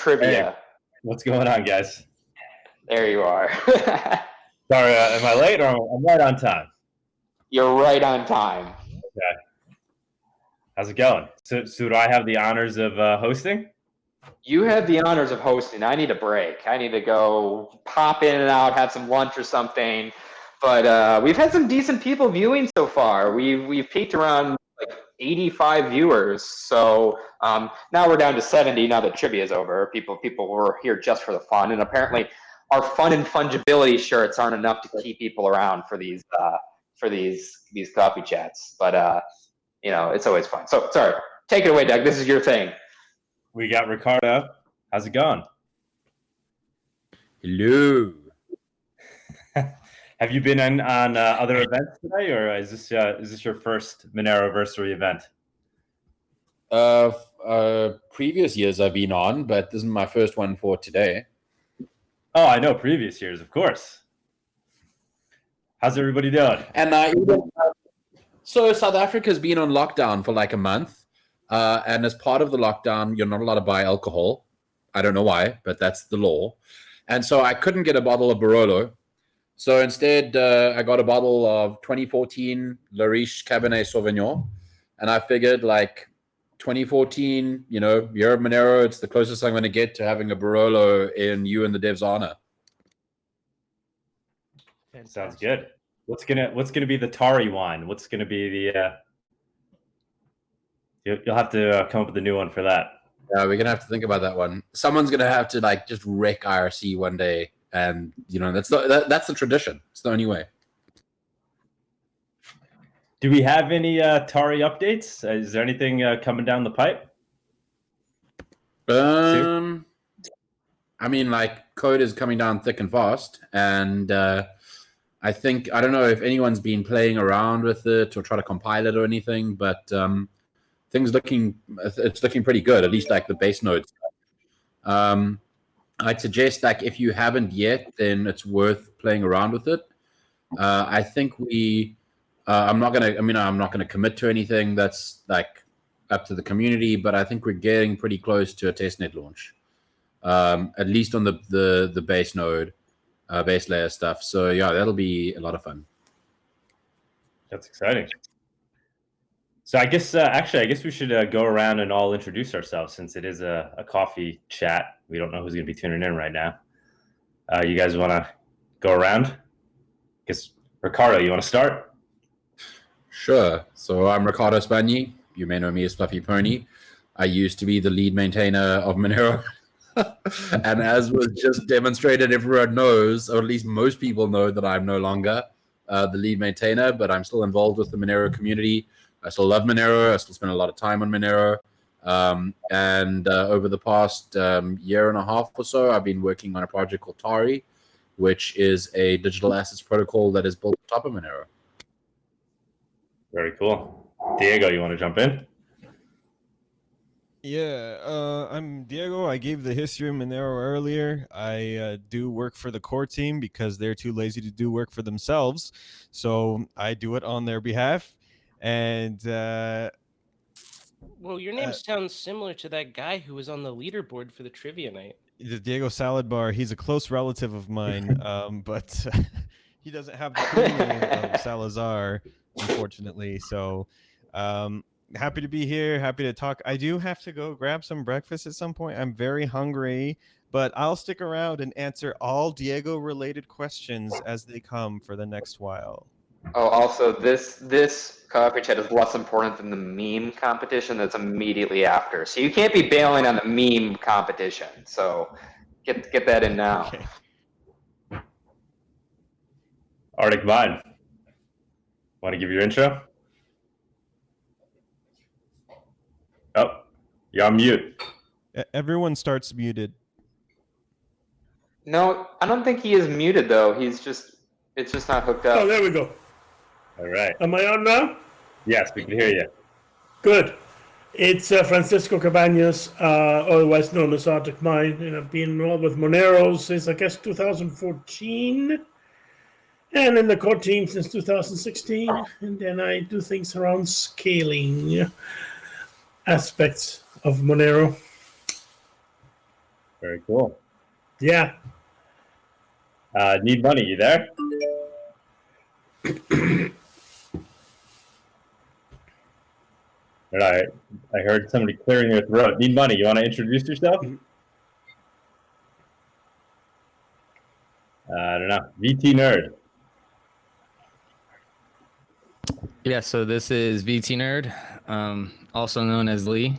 trivia. Hey, what's going on, guys? There you are. Sorry, uh, am I late or I'm right on time? You're right on time. Okay. How's it going? So, so do I have the honors of uh, hosting? You have the honors of hosting. I need a break. I need to go pop in and out, have some lunch or something. But uh, we've had some decent people viewing so far. We've we've peaked around 85 viewers. So um, now we're down to 70. Now that trivia is over, people people were here just for the fun, and apparently our fun and fungibility shirts aren't enough to keep people around for these uh, for these these coffee chats. But uh, you know, it's always fun. So sorry, take it away, Doug. This is your thing. We got Riccardo. How's it going? Hello. Have you been on, on uh, other events today, or is this uh, is this your first Monero anniversary event? Uh, uh, previous years I've been on, but this is my first one for today. Oh, I know previous years, of course. How's everybody doing? And uh, even, so South Africa's been on lockdown for like a month, uh, and as part of the lockdown, you're not allowed to buy alcohol. I don't know why, but that's the law. And so I couldn't get a bottle of Barolo. So instead, uh, I got a bottle of 2014 Le Riche Cabernet Sauvignon, and I figured like 2014, you know, year of Monero, it's the closest I'm going to get to having a Barolo in you and the dev's honor. Sounds good. What's gonna What's gonna be the Tari wine? What's gonna be the? Uh... You'll have to uh, come up with a new one for that. Yeah, we're gonna have to think about that one. Someone's gonna have to like just wreck IRC one day, and you know that's the that, that's the tradition. It's the only way. Do we have any uh, Tari updates? Is there anything uh, coming down the pipe? Um, I mean, like code is coming down thick and fast, and uh, I think I don't know if anyone's been playing around with it or try to compile it or anything, but um, things looking it's looking pretty good. At least like the base nodes. Um, I'd suggest like if you haven't yet, then it's worth playing around with it. Uh, I think we uh, I'm not gonna. I mean, I'm not gonna commit to anything that's like up to the community, but I think we're getting pretty close to a testnet launch, um, at least on the the the base node, uh, base layer stuff. So yeah, that'll be a lot of fun. That's exciting. So I guess uh, actually, I guess we should uh, go around and all introduce ourselves since it is a, a coffee chat. We don't know who's going to be tuning in right now. Uh, you guys want to go around? Guess Riccardo, you want to start? Sure. So I'm Riccardo Spagni. You may know me as Fluffy Pony. I used to be the lead maintainer of Monero. and as was just demonstrated, everyone knows, or at least most people know, that I'm no longer uh, the lead maintainer, but I'm still involved with the Monero community. I still love Monero. I still spend a lot of time on Monero. Um, and uh, over the past um, year and a half or so, I've been working on a project called Tari, which is a digital assets protocol that is built on top of Monero. Very cool. Diego, you want to jump in? Yeah, uh, I'm Diego. I gave the history of Monero earlier. I uh, do work for the core team because they're too lazy to do work for themselves. So I do it on their behalf. And uh, well, your name uh, sounds similar to that guy who was on the leaderboard for the trivia night. The Diego Salad Bar. He's a close relative of mine, um, but he doesn't have the cool name of Salazar unfortunately. So, um, happy to be here. Happy to talk. I do have to go grab some breakfast at some point. I'm very hungry, but I'll stick around and answer all Diego related questions as they come for the next while. Oh, also, this this coffee chat is less important than the meme competition that's immediately after. So you can't be bailing on the meme competition. So get get that in now. Okay. ArticMine. Want to give your intro? Oh, you're on mute. Everyone starts muted. No, I don't think he is muted though. He's just, it's just not hooked up. Oh, there we go. All right. Am I on now? Yes, we can hear you. Good. It's uh, Francisco Cabañas, uh, otherwise known as ArticMine, and I've been involved with Monero since I guess 2014 and in the core team since 2016. And then I do things around scaling aspects of Monero. Very cool. Yeah. Uh, need money? You there? All right. I heard somebody clearing their throat. Need money? You want to introduce yourself? Uh, I don't know. VT nerd. Yeah, so this is VT Nerd, um, also known as Lee.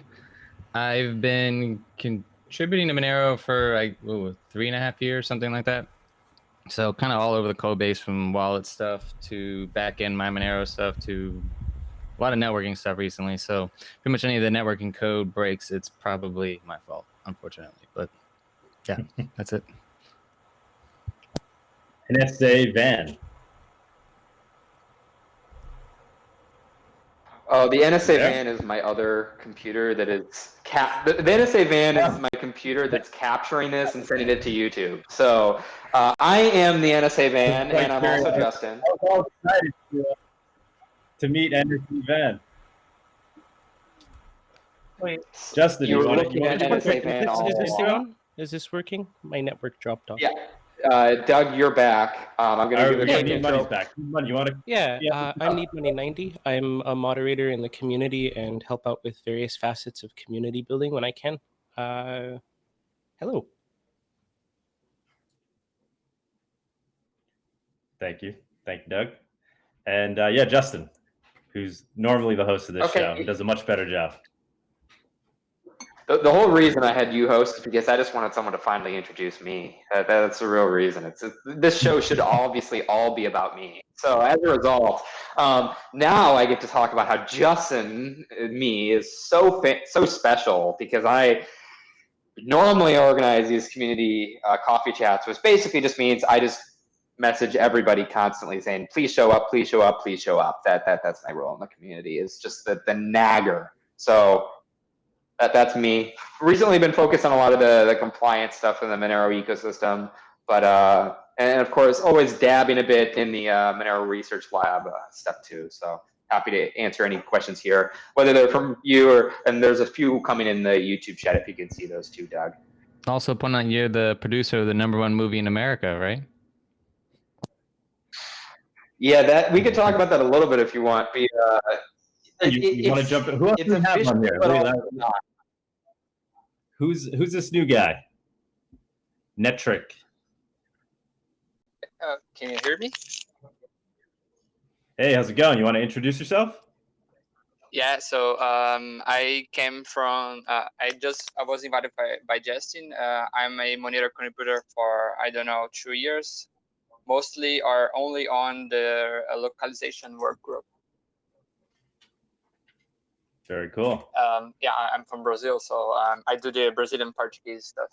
I've been contributing to Monero for like ooh, three and a half years, something like that. So kind of all over the code base, from wallet stuff to backend MyMonero stuff to a lot of networking stuff recently. So pretty much any of the networking code breaks, it's probably my fault, unfortunately. But yeah, that's it. NSA van. Oh, the NSA Yeah. van is my other computer that is cap. The, the NSA van is my computer that's capturing this and sending it to YouTube. So uh, I am the NSA van, and I'm also Justin. I was all excited to, uh, meet NSA van. Wait, Justin, You you were looking at NSA van all is this along. Is this working? My network dropped off. Yeah, uh, Doug, you're back. Um, I'm gonna Are give we quick need money intro. back? Money, you want to? Yeah, Yeah. uh, I'm Need Money 90. I'm a moderator in the community and help out with various facets of community building when I can. Uh, hello. Thank you, thank you, Doug, and uh, yeah, Justin, who's normally the host of this Okay. show, does a much better job. The, the whole reason I had you host is because I just wanted someone to finally introduce me. That, that's the real reason. It's it, this show should obviously all be about me. So as a result, um, now I get to talk about how Justin, uh, me, is so so special because I normally organize these community uh, coffee chats, which basically just means I just message everybody constantly saying, "Please show up, please show up, please show up." That that that's my role in the community is just the the nagger. So that, that's me. Recently been focused on a lot of the, the compliance stuff in the Monero ecosystem, but uh, and of course always dabbing a bit in the uh, Monero Research Lab uh, stuff too. So happy to answer any questions here, whether they're from you or and there's a few coming in the YouTube chat if you can see those too, Doug. Also, point out you're the producer of the number one movie in America, right? Yeah, that we could talk about that a little bit if you want. But, uh, it- You, want to jump in? Who else it's have on here? but Look at also that. not. Who's who's this new guy? Netric. Uh, can you hear me? Hey, how's it going? You want to introduce yourself? Yeah. So um, I came from. Uh, I just I was invited by by Justin. Uh, I'm a Monero contributor for I don't know two years, mostly are only on the uh, localization work group. Very cool. Um, yeah, I'm from Brazil, so um, I do the Brazilian Portuguese stuff.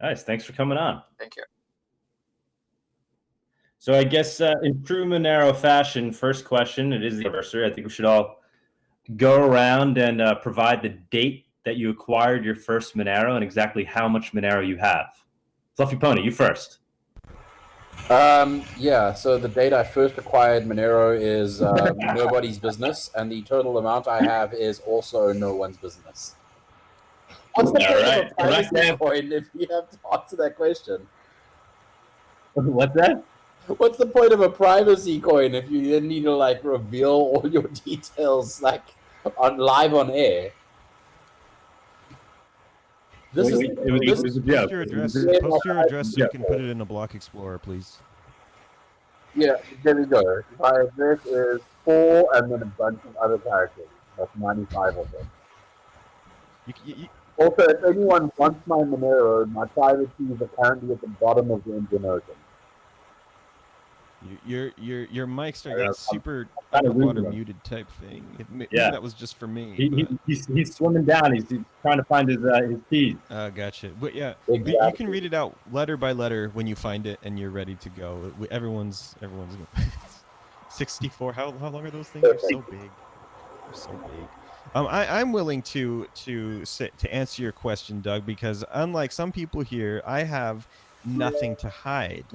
Nice. Thanks for coming on. Thank you. So I guess uh, in true Monero fashion, first question, it is the anniversary. I think we should all go around and uh, provide the date that you acquired your first Monero and exactly how much Monero you have. Fluffy Pony, you first. Um, yeah, so the date I first acquired Monero is um, nobody's business, and the total amount I have is also no one's business. What's the All point right, of a privacy correct, coin if you have to answer that question? What's that? What's the point of a privacy coin if you then need to like reveal all your details like on live on air? This is It was- this it was Post your address. Post your address so you can put it in a block explorer, please. Yeah, there we go. My address is four and then a bunch of other characters. That's 95 of them. You, you, you, Also, if anyone wants my Monero, my private key is apparently at the bottom of the Indian Ocean. You- your your your mic started getting super losing muted type thing. It, Yeah. that was just for me. He, he, he's, he's swimming down. He's, he's trying to find his uh, his keys. Uh, gotcha. But yeah, you- you can read it out letter by letter when you find it and you're ready to go. Everyone's everyone's 64. How how long are those things? They're so big. They're so big. Um, I, I'm willing to to sit, to answer your question, Doug, because unlike some people here, I have nothing to hide.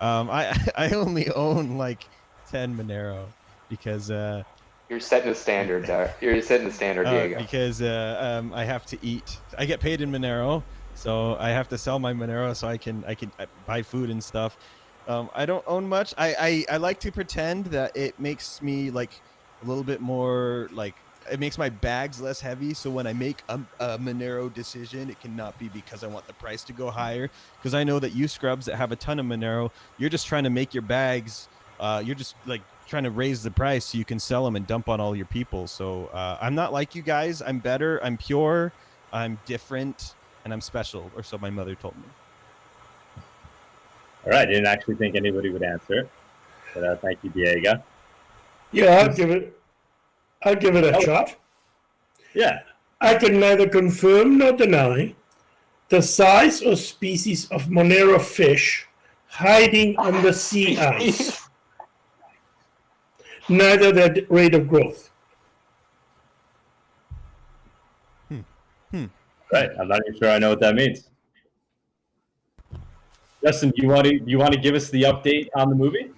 Um, I I only own like 10 Monero because uh, You're setting the standard, there. You're setting the standard, Uh, Diego. because uh, um, I have to eat. I get paid in Monero, so I have to sell my Monero so I can I can uh, buy food and stuff. Um, I don't own much. I, I I like to pretend that it makes me like a little bit more like it makes my bags less heavy. So when I make a, a Monero decision, it cannot be because I want the price to go higher. Because I know that you scrubs that have a ton of Monero, you're just trying to make your bags. Uh, you're just like trying to raise the price so you can sell them and dump on all your people. So uh, I'm not like you guys. I'm better. I'm pure. I'm different, and I'm special. Or so my mother told me. All right, I didn't actually think anybody would answer, but uh, thank you, Diego. Yeah, I'll give it. I'll give it a shot. Yeah, I can neither confirm nor deny the size or species of Monero fish hiding under the sea ice. Neither their rate of growth. Hmm. Hmm. right. I'm not even sure I know what that means. Justin, do you want to you want to give us the update on the movie?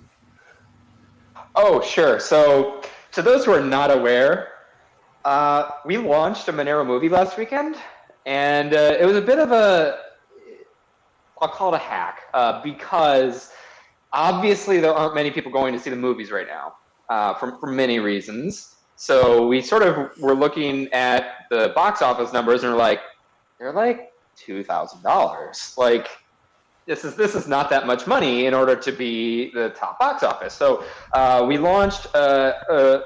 Oh, sure. So, to those who are not aware, uh, we launched a Monero movie last weekend, and uh, it was a bit of a, I'll call it a hack, uh, because obviously there aren't many people going to see the movies right now, uh, for, for many reasons. So we sort of were looking at the box office numbers and we're like, they're like two thousand dollars. Like this is this is not that much money in order to be the top box office. So uh, we launched uh, uh,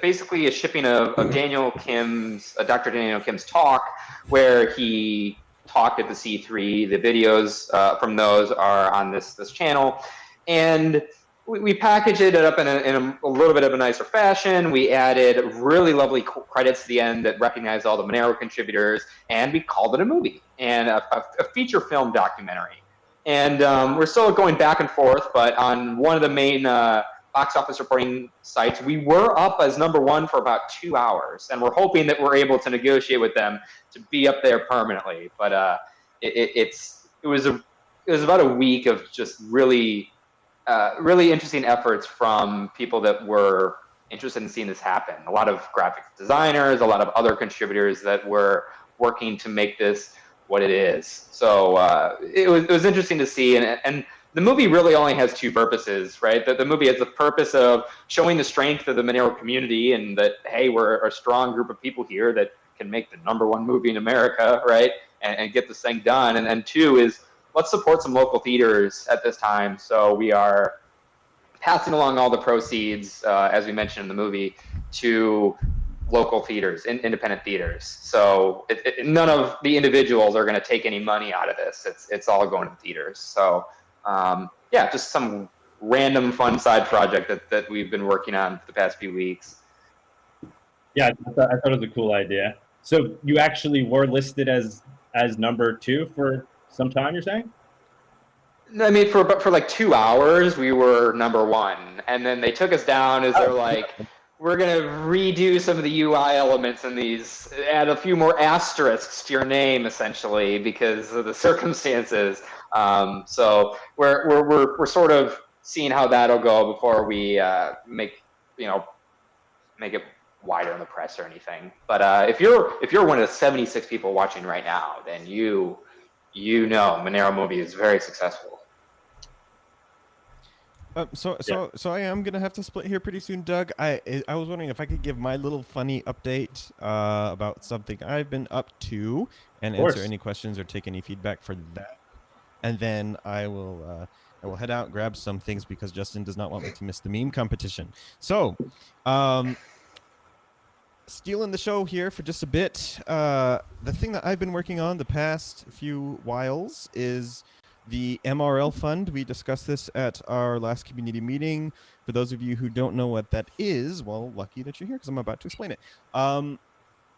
basically a shipping of, of Daniel Kim's, Dr. Daniel Kim's talk, where he talked at the C3. The videos uh, from those are on this this channel, and we, packaged it up in, a, in a, a little bit of a nicer fashion. We added really lovely credits to the end that recognized all the Monero contributors, and we called it a movie and a, a feature film documentary. And um, we're still going back and forth, but on one of the main uh, box office reporting sites, we were up as number one for about two hours, and we're hoping that we're able to negotiate with them to be up there permanently. But uh, it, it, it's it was a it was about a week of just really uh, really interesting efforts from people that were interested in seeing this happen. A lot of graphic designers, a lot of other contributors that were working to make this what it is. So uh, it was it was interesting to see, and and the movie really only has two purposes, right? That the movie has the purpose of showing the strength of the Monero community, and that hey, we're a strong group of people here that can make the number one movie in America, right? And, and get this thing done. And then two is let's support some local theaters at this time. So we are passing along all the proceeds, uh, as we mentioned in the movie, to local theaters, in, independent theaters. So it, it, none of the individuals are going to take any money out of this. It's it's all going to theaters. So um, yeah, just some random fun side project that, that we've been working on for the past few weeks. Yeah, I thought, I thought it was a cool idea. So you actually were listed as as number two for some time. You're saying? I mean, for for like two hours, we were number one, and then they took us down as they're like, we're gonna redo some of the UI elements in these, add a few more asterisks to your name, essentially, because of the circumstances. Um, so we're, we're we're we're sort of seeing how that'll go before we uh, make you know make it wider in the press or anything. But uh, if you're if you're one of the 76 people watching right now, then you you know Monero movie is very successful. Uh, so so so I am gonna have to split here pretty soon, Doug. I I- I was wondering if I could give my little funny update uh, about something I've been up to, and answer any questions or take any feedback for that, and then I will uh, I will head out grab some things because Justin does not want me to miss the meme competition. So, um, stealing the show here for just a bit. Uh, the thing that I've been working on the past few whiles is the MRL fund. We discussed this at our last community meeting. For those of you who don't know what that is, well, lucky that you're here because I'm about to explain it. Um,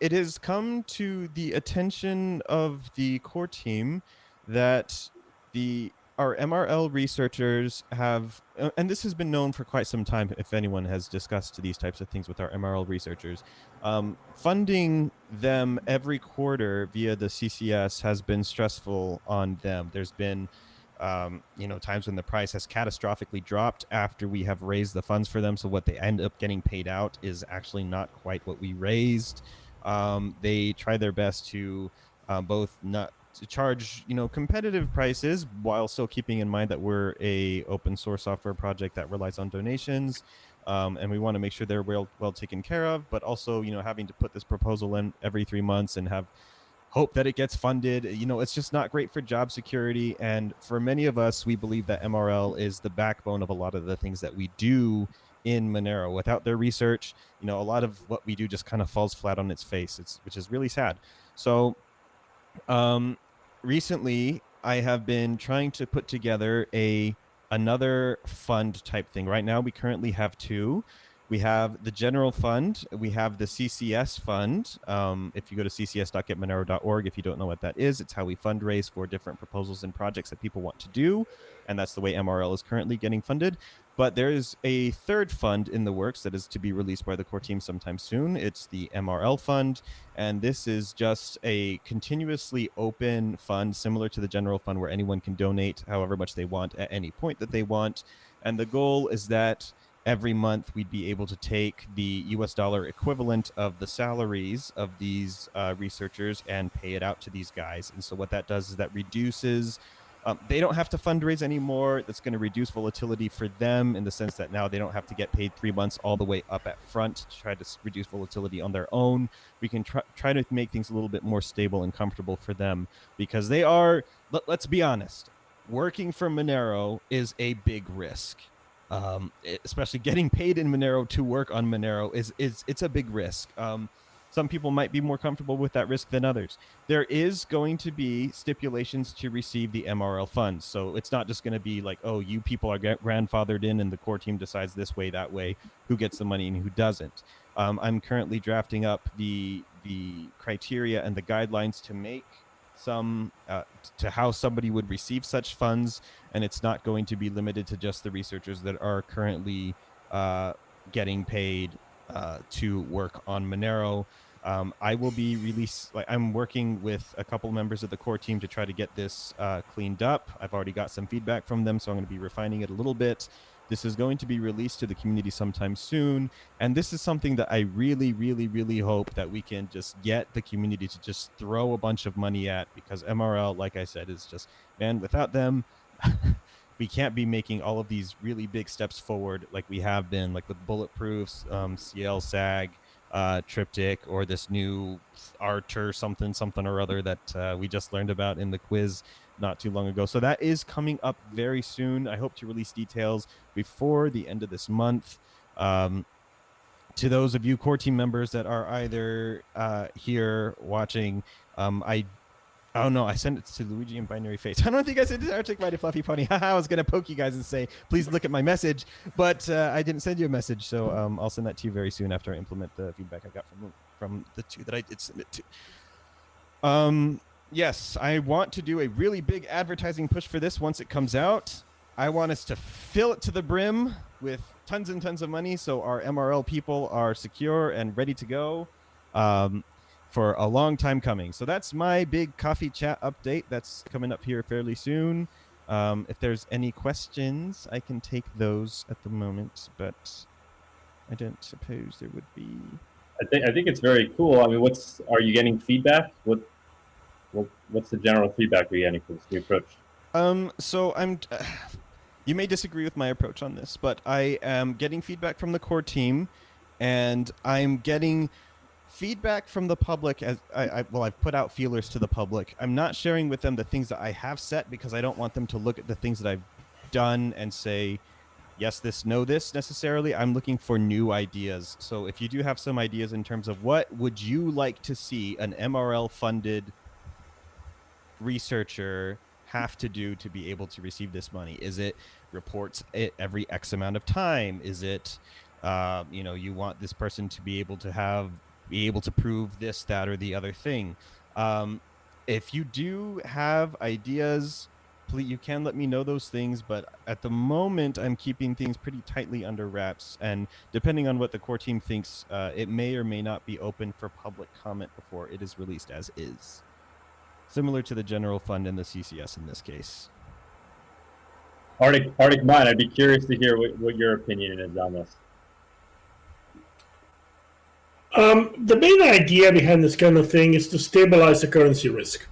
it has come to the attention of the core team that the our MRL researchers have, uh, and this has been known for quite some time. If anyone has discussed these types of things with our MRL researchers, um, funding them every quarter via the CCS has been stressful on them. There's been um, you know, times when the price has catastrophically dropped after we have raised the funds for them. So what they end up getting paid out is actually not quite what we raised. Um, they try their best to uh, both not to charge you know competitive prices while still keeping in mind that we're a open source software project that relies on donations um, and we want to make sure they're well well taken care of but also you know having to put this proposal in every three months and have hope that it gets funded you know it's just not great for job security. And for many of us we believe that mrl is the backbone of a lot of the things that we do in monero. Without their research you know a lot of what we do just kind of falls flat on its face. It's which is really sad. So um, recently I have been trying to put together a another fund type thing. Right now, we currently have two. We have the general fund. We have the CCS fund. Um, if you go to ccs.getmonero.org, if you don't know what that is, it's how we fundraise for different proposals and projects that people want to do, and that's the way MRL is currently getting funded. But there is a third fund in the works that is to be released by the core team sometime soon. It's the MRL fund, and this is just a continuously open fund similar to the general fund where anyone can donate however much they want at any point that they want. And the goal is that every month we'd be able to take the US dollar equivalent of the salaries of these uh, researchers and pay it out to these guys. And so what that does is that reduces um, they don't have to fundraise anymore. That's going to reduce volatility for them in the sense that now they don't have to get paid three months all the way up at front to try to reduce volatility on their own. We can try, try to make things a little bit more stable and comfortable for them because they are, let, let's be honest, working for Monero is a big risk. Um, especially getting paid in Monero to work on Monero is, is it's a big risk. Um, some people might be more comfortable with that risk than others. There is going to be stipulations to receive the MRL funds. So it's not just going to be like, oh, you people are grandfathered in and the core team decides this way, that way, who gets the money and who doesn't. Um, I'm currently drafting up the the criteria and the guidelines to make some uh, to how somebody would receive such funds, and it's not going to be limited to just the researchers that are currently uh, getting paid uh, to work on Monero. Um, I will be released. Like I'm working with a couple members of the core team to try to get this uh, cleaned up. I've already got some feedback from them, so I'm going to be refining it a little bit. This is going to be released to the community sometime soon, and this is something that I really, really, really hope that we can just get the community to just throw a bunch of money at because MRL, like I said, is just man. Without them, we can't be making all of these really big steps forward like we have been, like with bulletproofs, um, CL SAG, uh, triptych, or this new Archer something something or other that uh, we just learned about in the quiz not too long ago. So that is coming up very soon. I hope to release details before the end of this month. Um, to those of you core team members that are either uh, here watching, um, I Oh no, I sent it to Luigi in binaryFate. I don't think I sent it to Arctic Mighty Fluffy Pony. I was gonna poke you guys and say, please look at my message, but uh, I didn't send you a message, so um, I'll send that to you very soon after I implement the feedback I got from from the two that I did send it to. Um, yes, I want to do a really big advertising push for this once it comes out. I want us to fill it to the brim with tons and tons of money, so our MRL people are secure and ready to go. Um, for a long time coming. So that's my big coffee chat update. That's coming up here fairly soon. Um, if there's any questions, I can take those at the moment, but I don't suppose there would be. I think I think it's very cool. I mean, what's are you getting feedback? What, what what's the general feedback you're getting for this new approach? Um, so I'm. Uh, you may disagree with my approach on this, but I am getting feedback from the core team, and I'm getting feedback from the public as I, I well i've put out feelers to the public. I'm not sharing with them the things that i have set because i don't want them to look at the things that i've done and say yes this no this necessarily. I'm looking for new ideas. So if you do have some ideas in terms of what would you like to see an mrl funded researcher have to do to be able to receive this money? Is it reports it every x amount of time? Is it uh, you know you want this person to be able to have be able to prove this, that, or the other thing. Um, if you do have ideas, please you can let me know those things. But at the moment, I'm keeping things pretty tightly under wraps, and depending on what the core team thinks, uh, it may or may not be open for public comment before it is released as is. Similar to the general fund and the CCS in this case. Arctic, ArticMine, I'd be curious to hear what, what your opinion is on this. Um, the main idea behind this kind of thing is to stabilize the currency risk.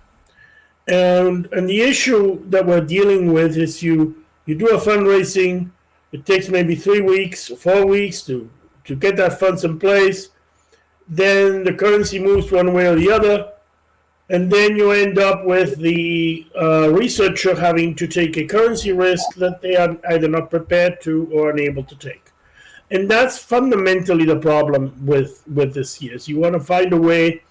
And and the issue that we're dealing with is you you do a fundraising, it takes maybe three weeks, four weeks to to get that funds in place. Then the currency moves one way or the other, and then you end up with the uh, researcher having to take a currency risk that they are either not prepared to or unable to take and that's fundamentally the problem with with this year. So you want to find a way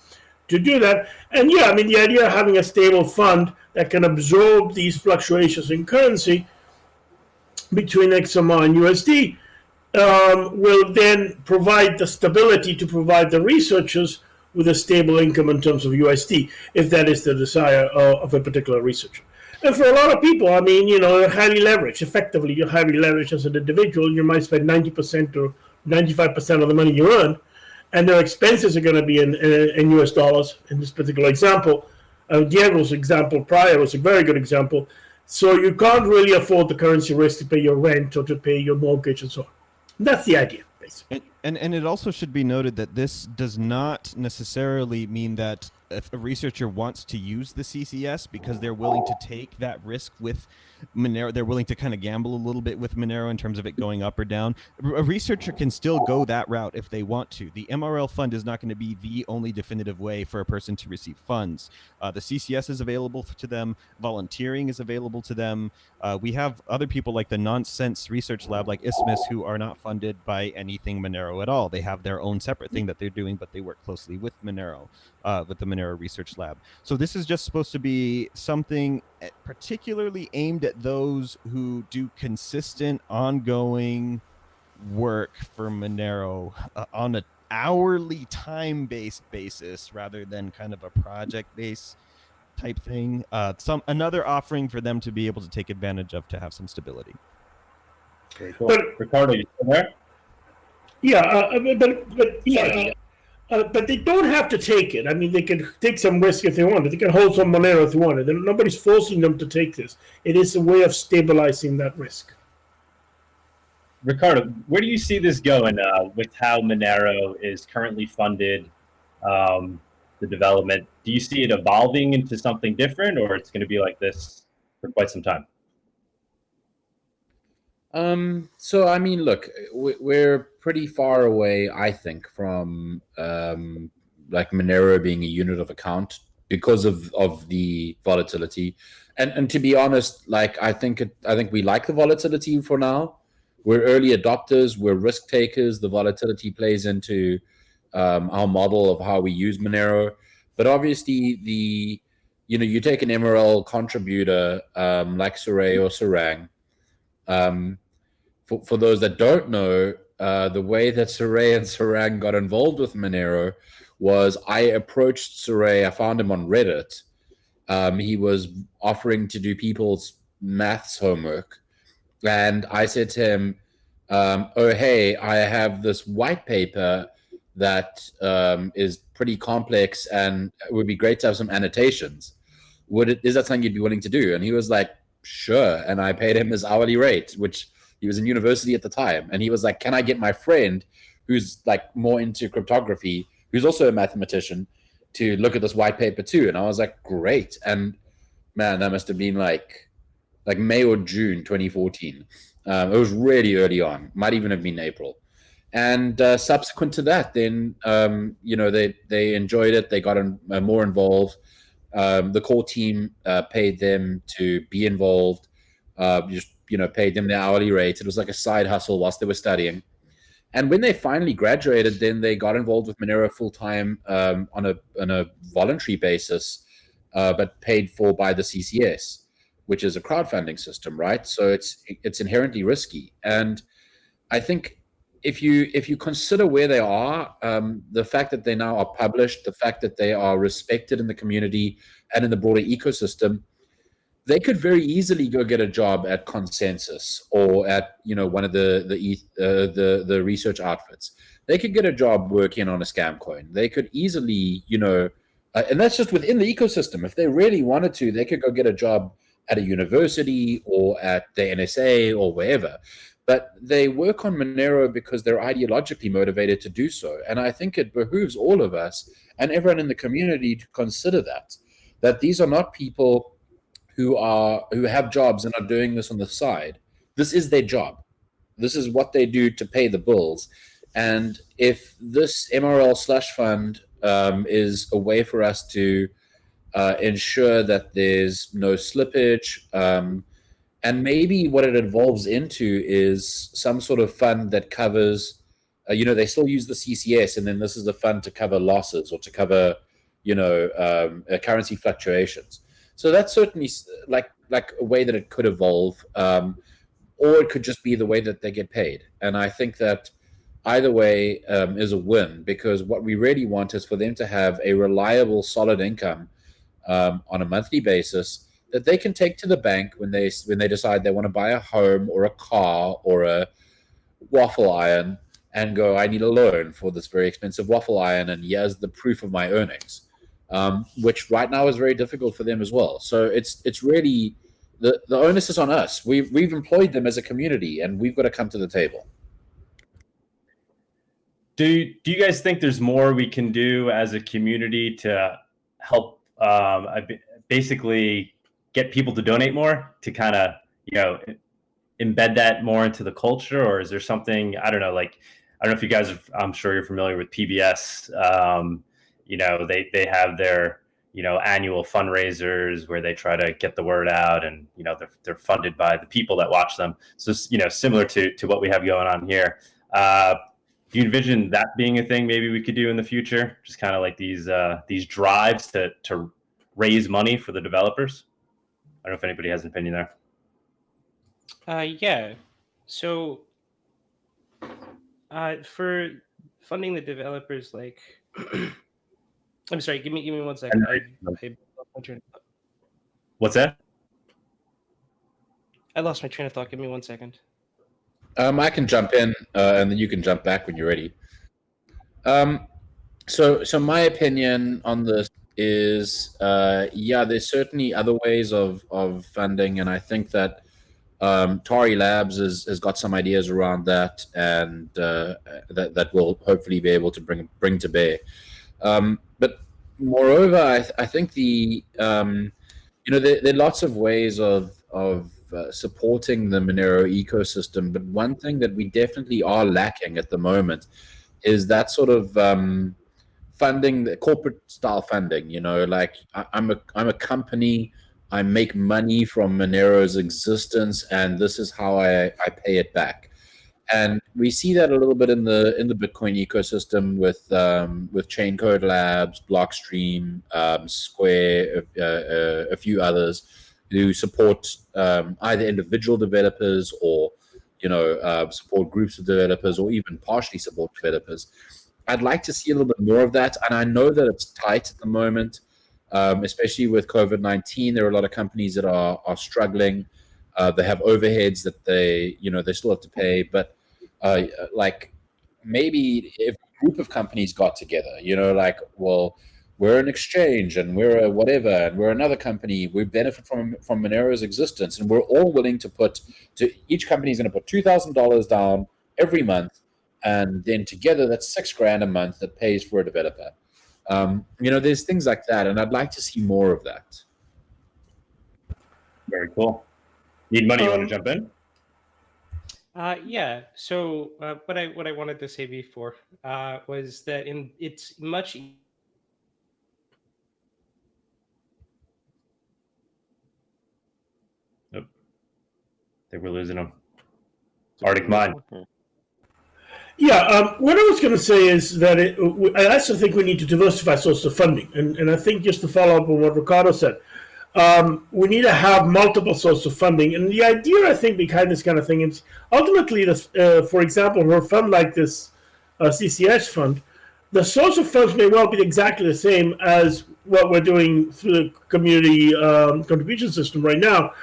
to do that. And yeah, I mean the idea of having a stable fund that can absorb these fluctuations in currency between XMR and USD um, will then provide the stability to provide the researchers with a stable income in terms of USD, if that is the desire of, of a particular researcher. And for a lot of people, I mean, you know, highly leveraged. Effectively, you're highly leveraged as an individual. You might spend 90% or 95% of the money you earn, and their expenses are going to be in, in, in US dollars in this particular example. Uh, Diego's example prior was a very good example. So you can't really afford the currency risk to pay your rent or to pay your mortgage and so on. That's the idea, basically. And, and and it also should be noted that this does not necessarily mean that if a researcher wants to use the CCS because they're willing to take that risk with Monero, they're willing to kind of gamble a little bit with Monero in terms of it going up or down. A researcher can still go that route if they want to. The MRL fund is not going to be the only definitive way for a person to receive funds. Uh, the CCS is available to them. Volunteering is available to them. Uh, we have other people like the Noncesense Research Lab, like Isthmus, who are not funded by anything Monero at all. They have their own separate thing that they're doing, but they work closely with Monero, uh, with the Monero Research Lab. So this is just supposed to be something eh, particularly aimed at those who do consistent, ongoing work for Monero uh, on an hourly time-based basis rather than kind of a project-based type thing. Uh, some another offering for them to be able to take advantage of to have some stability. Very cool. But- Riccardo, you there? Yeah, uh, but but, but yeah, uh, but they don't have to take it. I mean, they can take some risk if they want. They can hold some Monero if they want. And nobody's forcing them to take this. It is a way of stabilizing that risk. Riccardo, where do you see this going uh, with how Monero is currently funded, um, the development? Do you see it evolving into something different, or it's going to be like this for quite some time? Um, so I mean, look, we- we're pretty far away, I think, from um, like Monero being a unit of account because of of the volatility. And and to be honest, like I think it, I think we like the volatility for now. We're early adopters. We're risk takers. The volatility plays into um, our model of how we use Monero. But obviously, the you know you take an MRL contributor um, like Surae or Sarang. Um, for, for those that don't know, uh, the way that Surae and Sarang got involved with Monero was I approached Surae. I found him on Reddit. Um, he was offering to do people's maths homework. And I said to him, um, Oh, hey, I have this white paper that um, is pretty complex and it would be great to have some annotations. Would it, is that something you'd be willing to do? And he was like, Sure. And I paid him his hourly rate, which he was in university at the time. And he was like, Can I get my friend who's like more into cryptography, who's also a mathematician, to look at this white paper too? And I was like, Great. And man, that must have been like like May or June 2014. Um, it was really early on, might even have been April. And uh, subsequent to that, then um, you know they they enjoyed it. They got in, uh, more involved. Um, the core team uh, paid them to be involved. Uh, just you know, paid them their hourly rate. It was like a side hustle whilst they were studying. And when they finally graduated, then they got involved with Monero full time um, on a on a voluntary basis, uh, but paid for by the CCS, which is a crowdfunding system, right? So it's it's inherently risky. And I think if you if you consider where they are, um, the fact that they now are published, the fact that they are respected in the community and in the broader ecosystem, they could very easily go get a job at ConsenSys or at you know one of the the uh, the the research outfits. They could get a job working on a scam coin. They could easily you know, uh, and that's just within the ecosystem. If they really wanted to, they could go get a job at a university or at the NSA or wherever. But they work on Monero because they're ideologically motivated to do so. And I think it behooves all of us and everyone in the community to consider that. That these are not people who are who have jobs and are doing this on the side. This is their job. This is what they do to pay the bills. And if this MRL slush fund um, is a way for us to uh, ensure that there's no slippage. Um, and maybe what it evolves into is some sort of fund that covers, uh, you know, they still use the CCS, and then this is a fund to cover losses or to cover, you know, um, uh, currency fluctuations. So that's certainly like like a way that it could evolve, um, or it could just be the way that they get paid. And I think that either way um, is a win because what we really want is for them to have a reliable, solid income um, on a monthly basis that they can take to the bank when they when they decide they want to buy a home or a car or a waffle iron and go, I need a loan for this very expensive waffle iron, and here's the proof of my earnings, um, which right now is very difficult for them as well. So it's it's really the the onus is on us. We've we've employed them as a community, and we've got to come to the table. Do do you guys think there's more we can do as a community to help um, basically get people to donate more to kind of you know embed that more into the culture, or is there something I don't know like I don't know if you guys are, I'm sure you're familiar with PBS. Um, you know they they have their you know annual fundraisers where they try to get the word out and you know they're, they're funded by the people that watch them. So you know similar to to what we have going on here. Uh, do you envision that being a thing maybe we could do in the future? Just kind of like these uh, these drives to to raise money for the developers don't know if anybody has an opinion there. Uh, yeah. So uh, for funding the developers like i'm sorry give me give me one second I, I, what's that? I lost my train of thought. Give me one second. Um, I can jump in, uh, and then you can jump back when you're ready. Um, so, so my opinion on this is, uh, yeah, there's certainly other ways of of funding, and I think that um, Tari Labs has, has got some ideas around that, and uh, that that will hopefully be able to bring bring to bear. Um, but moreover, I, th- I think the um, you know there, there are lots of ways of of uh, supporting the Monero ecosystem. But one thing that we definitely are lacking at the moment is that sort of um, funding, the corporate style funding. You know, like I, I'm a I'm a company. I make money from Monero's existence, and this is how I, I pay it back. And we see that a little bit in the in the Bitcoin ecosystem with um, with Chaincode Labs, Blockstream, um, Square, uh, uh, a few others who support um, either individual developers or you know uh, support groups of developers or even partially support developers. I'd like to see a little bit more of that, and I know that it's tight at the moment, um, especially with COVID nineteen. There are a lot of companies that are are struggling. Uh, they have overheads that they you know they still have to pay, but uh, like maybe if a group of companies got together, you know, like well we're an exchange and we're a whatever and we're another company we benefit from from monero's existence and we're all willing to put to each company is going to put $2000 down every month and then together that's six grand a month that pays for a developer. Um, you know there's things like that and i'd like to see more of that. Very cool. Need money you want to Um, jump in? Uh, yeah. So uh, what I what I wanted to say before uh, was that in it's much e- I think we're losing them ArticMine Yeah, um, what I was going to say is that it, I also think we need to diversify sources of funding, and, and I think just to follow up on what Riccardo said, um, we need to have multiple sources of funding. And the idea, I think, behind this kind of thing is ultimately, this, uh, for example, for a fund like this uh, CCS fund, the source of funds may well be exactly the same as what we're doing through the community um, contribution system right now.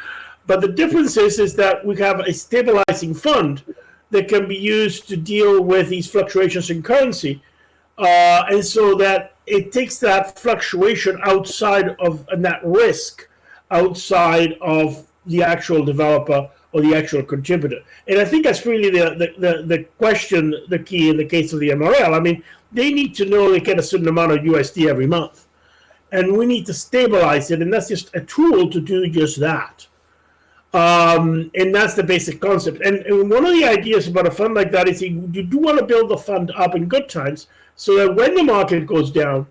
But the difference is, is that we have a stabilizing fund that can be used to deal with these fluctuations in currency. Uh, and so that it takes that fluctuation outside of and that risk outside of the actual developer or the actual contributor. And I think that's really the, the, the, the question, the key in the case of the MRL. I mean, they need to know they get a certain amount of USD every month. And we need to stabilize it, and that's just a tool to do just that. Um, and that's the basic concept. And, and, one of the ideas about a fund like that is you, you do want to build the fund up in good times so that when the market goes down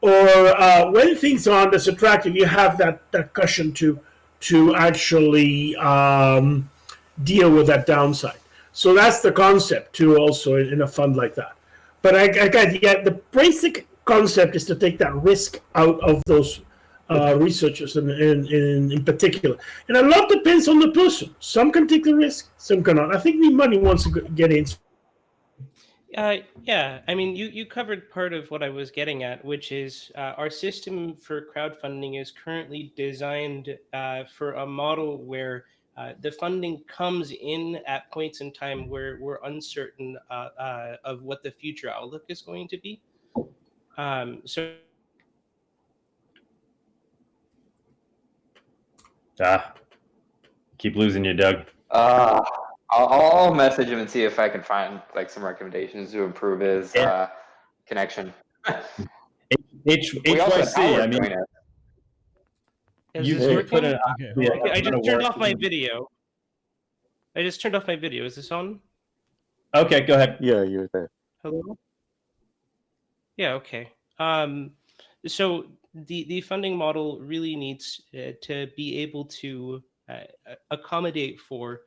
or uh, when things aren't as attractive, you have that, that cushion to to actually um, deal with that downside. So that's the concept too, also in, in a fund like that. But I, again, yeah, the basic concept is to take that risk out of those uh, researchers in, in, in, particular. And a lot depends on the person. Some can take the risk, some cannot. I think the money wants to get in. Uh, yeah, I mean, you, you covered part of what I was getting at, which is uh, our system for crowdfunding is currently designed uh, for a model where uh, the funding comes in at points in time where we're uncertain uh, of what the future outlook is going to be. Um, so. Ah, keep losing you, Doug. Uh, I'll, I'll message him and see if I can find like some recommendations to improve his Yeah. uh, connection. H We also have HYC. I mean, join you this could working? put an Okay. yeah, Okay, I a ton just turned off my video. I just turned off my video. Is this on? Okay, go ahead. Yeah, you're there. Hello? Yeah, okay. Um, so the, the funding model really needs uh, to be able to uh, accommodate for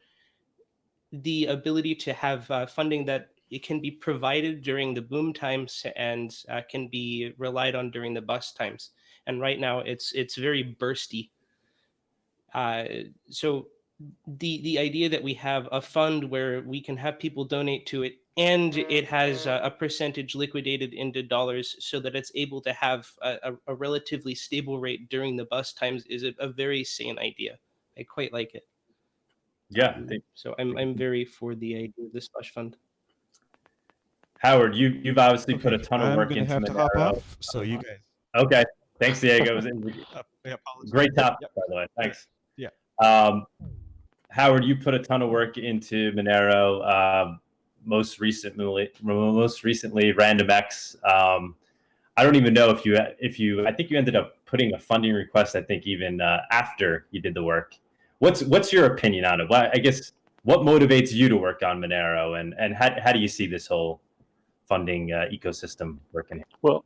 the ability to have uh, funding that it can be provided during the boom times and uh, can be relied on during the bust times. And right now it's it's very bursty. Uh, so the the idea that we have a fund where we can have people donate to it and it has a, a percentage liquidated into dollars so that it's able to have a, a, a relatively stable rate during the bust times is a, a very sane idea. I quite like it. Yeah, So I'm I'm very for the idea of the slush fund. Howard, you you've obviously put a ton of I'm work into have to hop off. So you guys. Okay, thanks, Diego. Was Uh, Great topic, Yep. by the way. Thanks. Yeah. Um, Howard, you put a ton of work into Monero. Um, most recently, most recently, RandomX. Um, I don't even know if you if you. I think you ended up putting a funding request. I think even uh, after you did the work. What's what's your opinion on it? What I guess what motivates you to work on Monero, and and how how do you see this whole funding uh, ecosystem working? Well,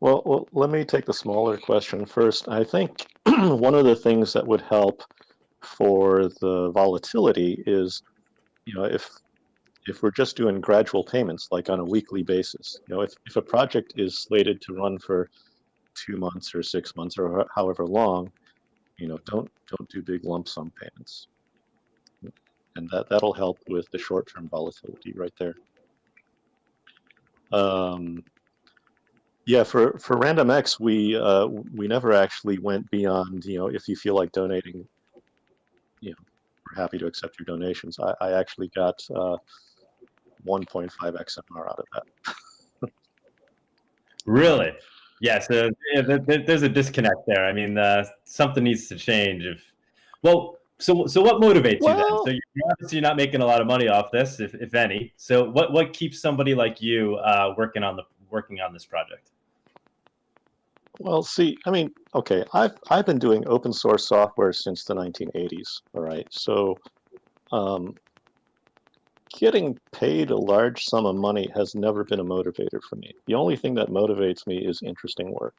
well, well, let me take the smaller question first. I think one of the things that would help for the volatility is, you know, if if we're just doing gradual payments, like on a weekly basis, you know, if, if a project is slated to run for two months or six months or however long, you know, don't don't do big lump sum payments, and that that'll help with the short term volatility right there. Um, yeah, for for RandomX, we uh, we never actually went beyond. You know, if you feel like donating, you know, we're happy to accept your donations. I, I actually got uh, 1.5 XMR out of that. Really? Yeah. So yeah, there- there- there's a disconnect there. I mean, uh, something needs to change. If well, so so what motivates you then? So you're obviously not making a lot of money off this, if, if any. So what what keeps somebody like you uh, working on the working on this project? Well, see, I mean, okay, I've I've been doing open source software since the 1980s. All right, so um, getting paid a large sum of money has never been a motivator for me. The only thing that motivates me is interesting work,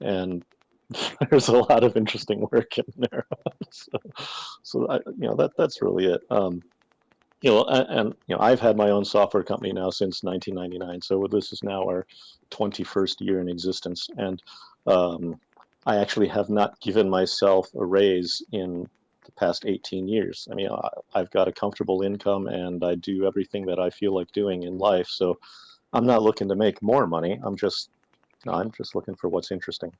and there's a lot of interesting work in there. so, so I, you know, that that's really it. Um, you know, and, you know, I've had my own software company now since 1999. So this is now our 21st year in existence, and um, I actually have not given myself a raise in the past 18 years. I mean, I, I've got a comfortable income, and I do everything that I feel like doing in life. So I'm not looking to make more money. I'm just, I'm just looking for what's interesting.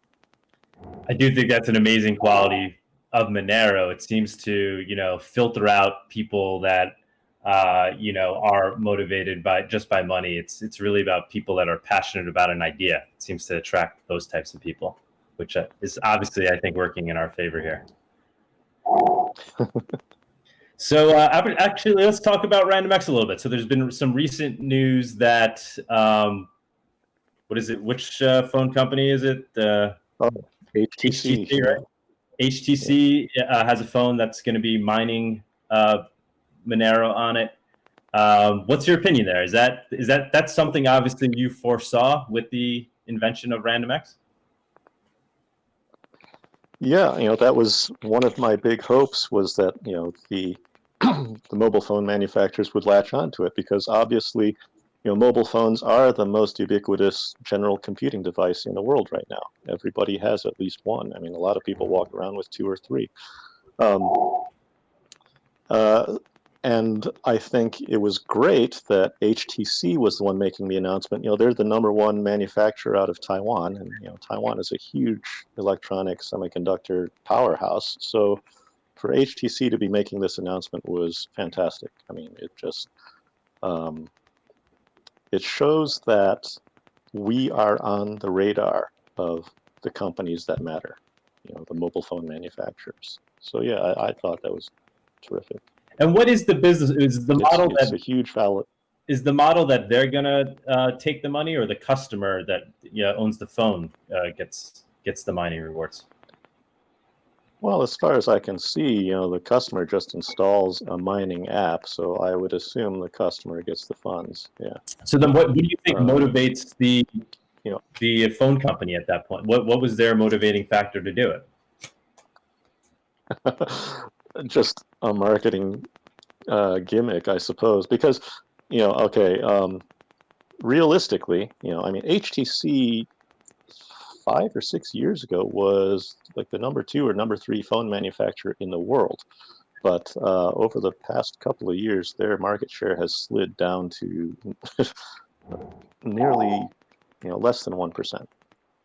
I do think that's an amazing quality of Monero. It seems to you know filter out people that uh, you know are motivated by just by money. It's it's really about people that are passionate about an idea. It seems to attract those types of people, which uh, is obviously, I think, working in our favor here. So uh, actually, let's talk about RandomX a little bit. So there's been some recent news that um, what is it? Which uh, phone company is it? Uh, HTC. HTC, right? HTC uh, has a phone that's going to be mining uh, Monero on it. Um, what's your opinion there? Is that is that that's something obviously you foresaw with the invention of RandomX? Yeah, you know, that was one of my big hopes was that, you know, the the mobile phone manufacturers would latch onto it because obviously, you know, mobile phones are the most ubiquitous general computing device in the world right now. Everybody has at least one. I mean, a lot of people walk around with two or three. Um, uh, and I think it was great that HTC was the one making the announcement. You know, they're the number one manufacturer out of Taiwan, and you know, Taiwan is a huge electronic semiconductor powerhouse. So, for HTC to be making this announcement was fantastic. I mean, it just um, it shows that we are on the radar of the companies that matter. You know, the mobile phone manufacturers. So yeah, I, I thought that was terrific. And what is the business? Is the model it's that a huge valid. is the model that they're gonna uh, take the money, or the customer that yeah owns the phone uh, gets gets the mining rewards? Well, as far as I can see, you know, the customer just installs a mining app, so I would assume the customer gets the funds. Yeah. So then, what, what do you think Uh, motivates the you know. the phone company at that point? What what was their motivating factor to do it? just a marketing uh, gimmick, I suppose, because you know, okay, um, realistically, you know, I mean, HTC five or six years ago was like the number two or number three phone manufacturer in the world, but uh, over the past couple of years, their market share has slid down to nearly, you know, less than one percent.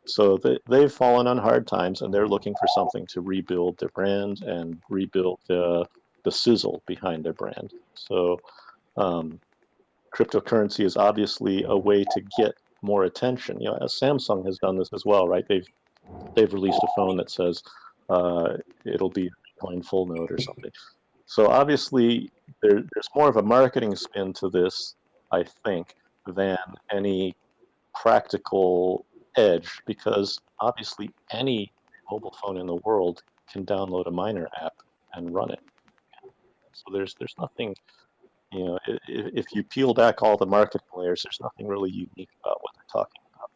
So they, they've fallen on hard times, and they're looking for something to rebuild their brand and rebuild the the sizzle behind their brand. So, um, cryptocurrency is obviously a way to get more attention. You know, Samsung has done this as well, right? They've they've released a phone that says uh, it'll be Bitcoin full node or something. So obviously, there, there's more of a marketing spin to this, I think, than any practical edge, because obviously any mobile phone in the world can download a miner app and run it. So there's there's nothing, you know, i- i- if you peel back all the marketing layers, there's nothing really unique about what they're talking about.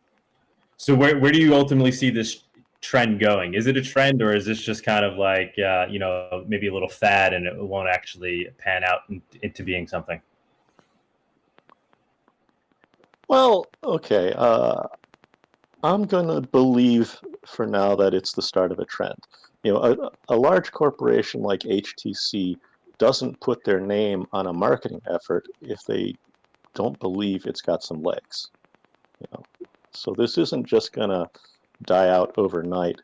So where where do you ultimately see this trend going? Is it a trend, or is this just kind of like uh, you know maybe a little fad and it won't actually pan out in, into being something? Well, okay. Uh, I'm gonna believe for now that it's the start of a trend. You know, a, a large corporation like HTC doesn't put their name on a marketing effort if they don't believe it's got some legs. You know, so this isn't just gonna die out overnight.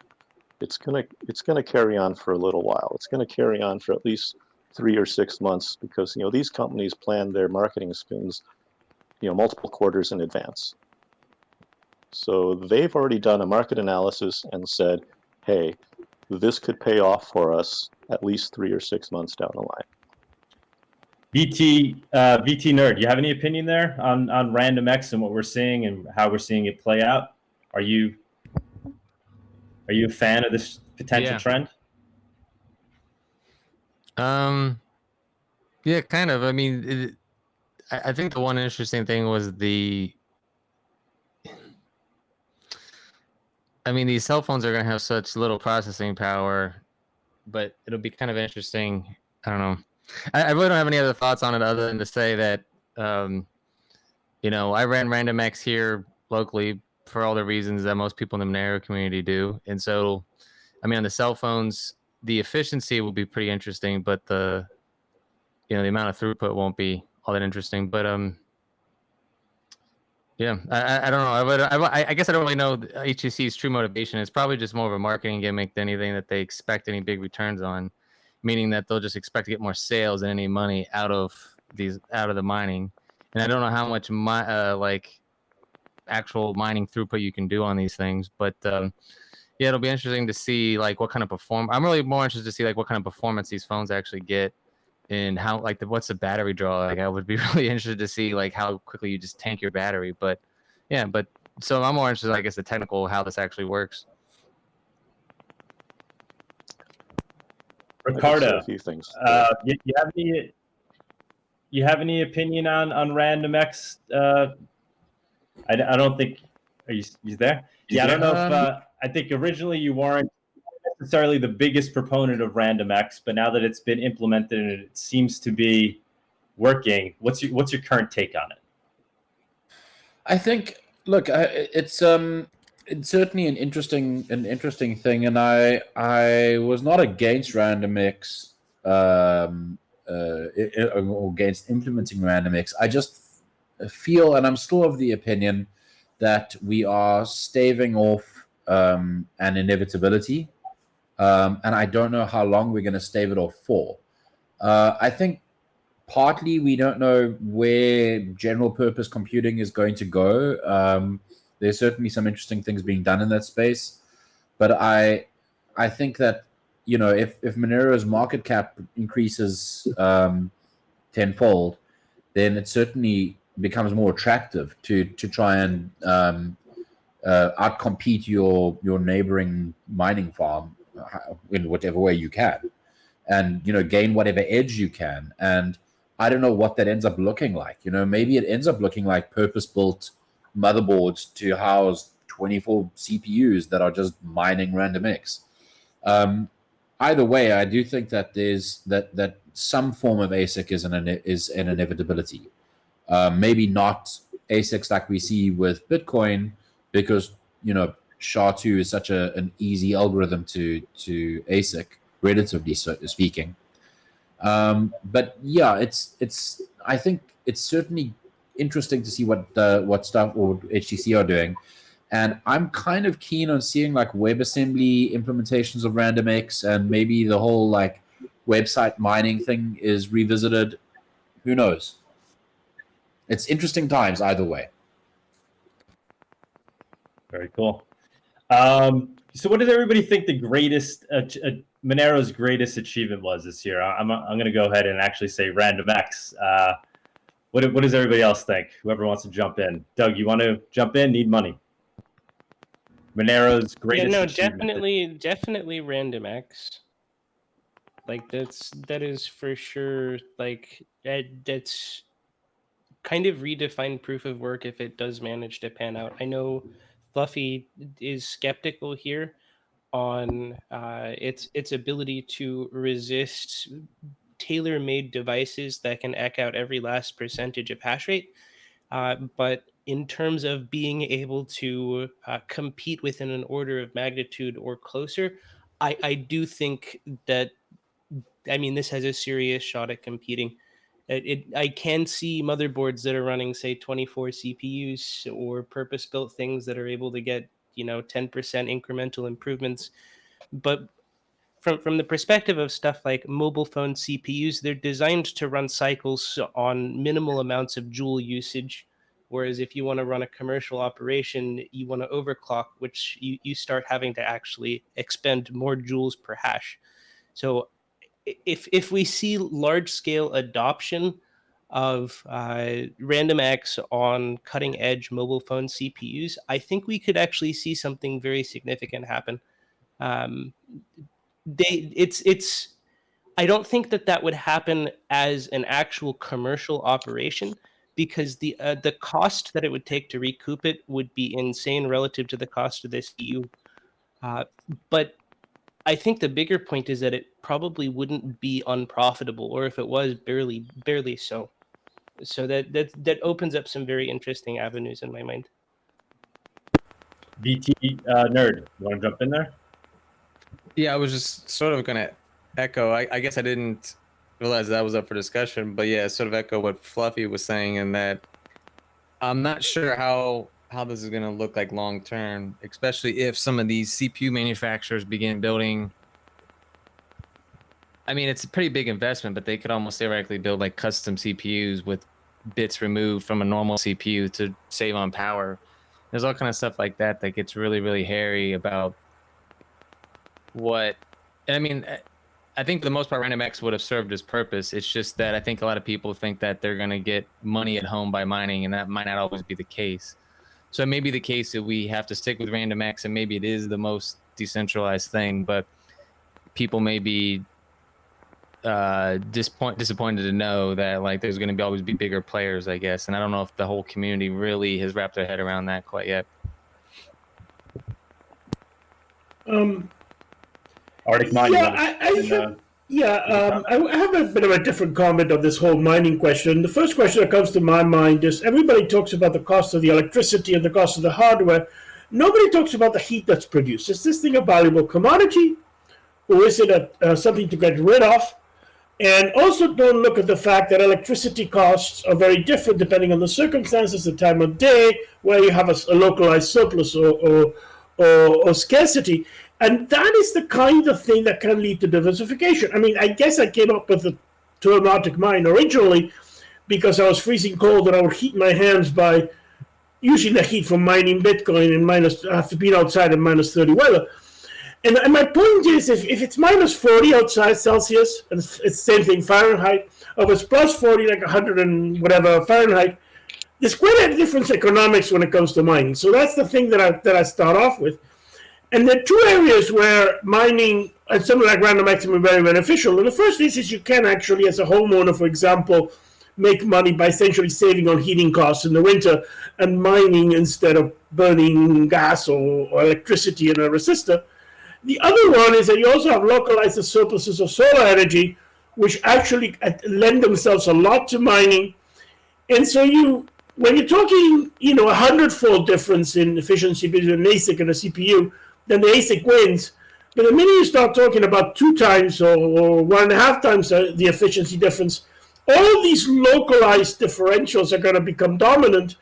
It's gonna it's gonna carry on for a little while. It's gonna carry on for at least three or six months because you know these companies plan their marketing spins you know multiple quarters in advance. So they've already done a market analysis and said, "Hey, this could pay off for us at least three or six months down the line." VT uh, vtnerd, do you have any opinion there on on RandomX and what we're seeing and how we're seeing it play out? Are you are you a fan of this potential Yeah. trend? Um, yeah, kind of. I mean, it, I, I think the one interesting thing was the. I mean, these cell phones are going to have such little processing power, but it'll be kind of interesting. I don't know. I, I really don't have any other thoughts on it other than to say that, um, you know, I ran RandomX here locally for all the reasons that most people in the Monero community do, and so, I mean, on the cell phones, the efficiency will be pretty interesting, but the you know the amount of throughput won't be all that interesting. But um, yeah, I, I- don't know. I, would, I, I guess I don't really know HTC's true motivation. It's probably just more of a marketing gimmick than anything that they expect any big returns on, meaning that they'll just expect to get more sales than any money out of these out of the mining. And I don't know how much my uh, like actual mining throughput you can do on these things, but um, yeah, it'll be interesting to see like what kind of perform. I'm really more interested to see like what kind of performance these phones actually get, and how like the, what's the battery draw. Like I would be really interested to see like how quickly you just tank your battery. But yeah, but so I'm more interested, I guess, the technical how this actually works. I can say Riccardo, a few things. uh, you, you have any you have any opinion on on RandomX? Uh, I, I don't think. Are you you there? Yeah, I don't know if uh, I think originally you weren't necessarily the biggest proponent of Random X, but now that it's been implemented and it seems to be working, what's your what's your current take on it? I think. Look, I, it's um, it's certainly an interesting an interesting thing, and I I was not against RandomX, um, uh, or against implementing RandomX. I just feel, and I'm still of the opinion that we are staving off um, an inevitability, um, and I don't know how long we're going to stave it off for. Uh, I think partly we don't know where general purpose computing is going to go. Um, there's certainly some interesting things being done in that space, but I I think that you know if if Monero's market cap increases um, tenfold, then it certainly becomes more attractive to to try and um, uh, outcompete your your neighboring mining farm in whatever way you can, and you know gain whatever edge you can. And I don't know what that ends up looking like. You know, maybe it ends up looking like purpose-built motherboards to house 24 CPUs that are just mining RandomX. Um, either way, I do think that there's that that some form of ASIC is an is an inevitability. Uh, maybe not ASICs like we see with Bitcoin, because you know SHA-2 is such a, an easy algorithm to to ASIC, relatively speaking. Um, but yeah, it's it's. I think it's certainly interesting to see what uh, what stuff or HTC are doing, and I'm kind of keen on seeing like WebAssembly implementations of RandomX and maybe the whole like website mining thing is revisited. Who knows? It's interesting times either way. Very cool. Um, so, what did everybody think the greatest uh, uh, Monero's greatest achievement was this year? I'm I'm going to go ahead and actually say RandomX. Uh, what what does everybody else think? Whoever wants to jump in, Doug, you want to jump in? Need money. Monero's Yeah, greatest. no, achievement. definitely, definitely RandomX. Like that's that is for sure. Like that, that's kind of redefined proof of work if it does manage to pan out. I know Fluffy is skeptical here on uh, its its ability to resist tailor-made devices that can eck out every last percentage of hash rate. Uh, but in terms of being able to uh, compete within an order of magnitude or closer, I, I do think that, I mean, this has a serious shot at competing. It, it, I can see motherboards that are running, say, 24 CPUs or purpose built things that are able to get, you know, 10% incremental improvements. But from from the perspective of stuff like mobile phone CPUs, they're designed to run cycles on minimal amounts of joule usage. Whereas if you want to run a commercial operation, you want to overclock, which you, you start having to actually expend more joules per hash. So if if we see large scale adoption of uh, RandomX on cutting edge mobile phone CPUs, I think we could actually see something very significant happen. Um, they it's it's I don't think that that would happen as an actual commercial operation because the uh, the cost that it would take to recoup it would be insane relative to the cost of this EU. Uh, but I think the bigger point is that it probably wouldn't be unprofitable, or if it was, barely barely so. So that that that opens up some very interesting avenues in my mind. BT uh, nerd, you want to jump in there? Yeah, I was just sort of gonna echo. I, I guess I didn't realize that was up for discussion, but yeah, sort of echo what Fluffy was saying in that I'm not sure how how this is gonna look like long term, especially if some of these CPU manufacturers begin building. I mean, it's a pretty big investment, but they could almost theoretically build like custom CPUs with bits removed from a normal CPU to save on power. There's all kind of stuff like that that gets really, really hairy about what I mean. I think for the most part, RandomX would have served its purpose. It's just that I think a lot of people think that they're going to get money at home by mining, and that might not always be the case. So it may be the case that we have to stick with RandomX, and maybe it is the most decentralized thing, but people may be uh, disappoint, disappointed to know that like there's going to be always be bigger players, I guess. And I don't know if the whole community really has wrapped their head around that quite yet. Um, ArticMine. you yeah, I, I and, uh, yeah, um, I have a bit of a different comment on this whole mining question. The first question that comes to my mind is everybody talks about the cost of the electricity and the cost of the hardware. Nobody talks about the heat that's produced. Is this thing a valuable commodity, or is it a, uh, something to get rid of? And also, don't look at the fact that electricity costs are very different depending on the circumstances, the time of day, where you have a localized surplus or, or, or, or scarcity. And that is the kind of thing that can lead to diversification. I mean, I guess I came up with the term Arctic mine originally because I was freezing cold and I would heat my hands by using the heat from mining Bitcoin in minus after being outside in minus 30 weather. And, and my point is, if, if it's minus 40 outside Celsius, and it's, the same thing Fahrenheit, or it's plus 40, like 100 and whatever Fahrenheit, there's quite a difference economics when it comes to mining. So that's the thing that I, that I start off with. And there are two areas where mining and something like RandomX are very beneficial. And the first is, is you can actually, as a homeowner, for example, make money by essentially saving on heating costs in the winter and mining instead of burning gas or, or electricity in a resistor. The other one is that you also have localized surpluses of solar energy, which actually uh, lend themselves a lot to mining. And so you, when you're talking, you know, a hundredfold difference in efficiency between ASIC and a CPU, then the ASIC wins. But the minute you start talking about two times or, or one and a half times the, the efficiency difference, all these localized differentials are going to become dominant.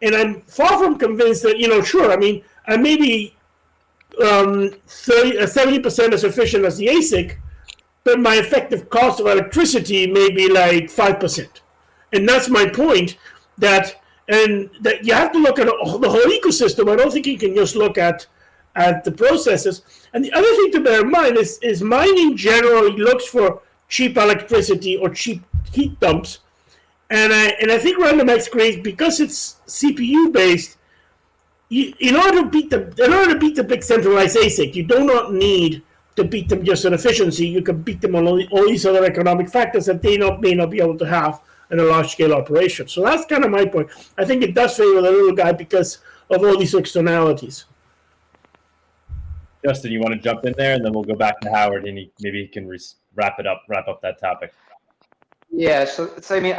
And I'm far from convinced that, you know, sure, I mean, I may be um, 30, uh, 70% as efficient as the ASIC, but my effective cost of electricity may be like 5%. And that's my point that, and that you have to look at the whole ecosystem. I don't think you can just look at at the processes. And the other thing to bear in mind is, is mining generally looks for cheap electricity or cheap heat dumps. And I, and I think RandomX creates, because it's CPU based, you, in order to beat the in order to beat the big centralized ASIC, you do not need to beat them just on efficiency. You can beat them on all, all these other economic factors that they not, may not be able to have in a large scale operation. So that's kind of my point. I think it does favor the little guy because of all these externalities. Justin, you want to jump in there, and then we'll go back to Howard, and he, maybe he can wrap it up, wrap up that topic. Yeah, so, so I mean,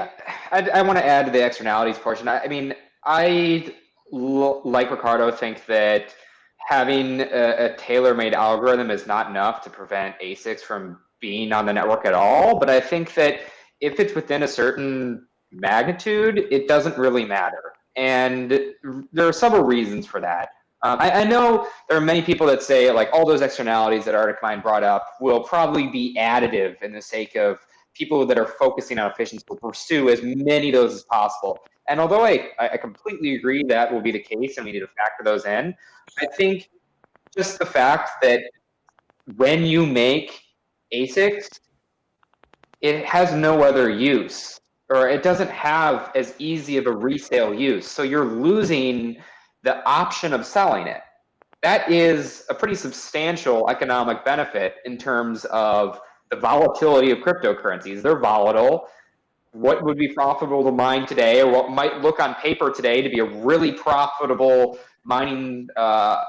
I, I want to add to the externalities portion. I, I mean, I like Riccardo think that having a, a tailor-made algorithm is not enough to prevent ASICs from being on the network at all. But I think that if it's within a certain magnitude, it doesn't really matter. And there are several reasons for that. Um, I, I, know there are many people that say like all those externalities that ArticMine brought up will probably be additive in the sake of people that are focusing on efficiency will pursue as many of those as possible. And although I, I completely agree that will be the case and we need to factor those in, I think just the fact that when you make ASICs, it has no other use or it doesn't have as easy of a resale use. So you're losing the option of selling it. That is a pretty substantial economic benefit in terms of the volatility of cryptocurrencies. They're volatile. What would be profitable to mine today, or what might look on paper today to be a really profitable mining, uh,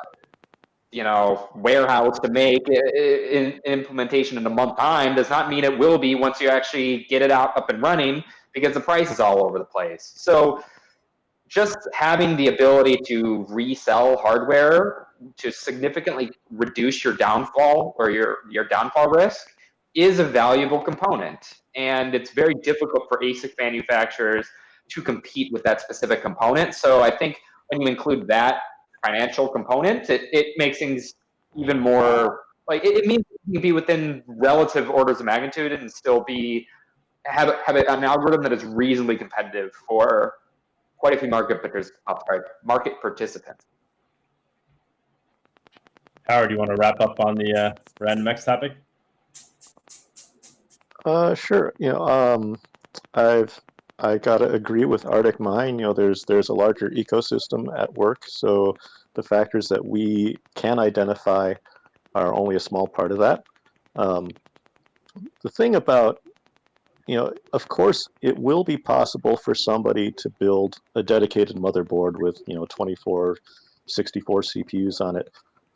you know, warehouse to make in, implementation in a month time, does not mean it will be once you actually get it out up and running because the price is all over the place. So just having the ability to resell hardware to significantly reduce your downfall or your, your downfall risk is a valuable component. And it's very difficult for ASIC manufacturers to compete with that specific component. So I think when you include that financial component, it, it makes things even more like it, it means you can be within relative orders of magnitude and still be have have an algorithm that is reasonably competitive for quite a few market participants. Market participants. Howard, do you want to wrap up on the uh, RandomX topic? Uh, sure. You know, um, I've I gotta agree with ArticMine. You know, there's there's a larger ecosystem at work, so the factors that we can identify are only a small part of that. Um, the thing about you know, of course, it will be possible for somebody to build a dedicated motherboard with, you know, 24, 64 CPUs on it.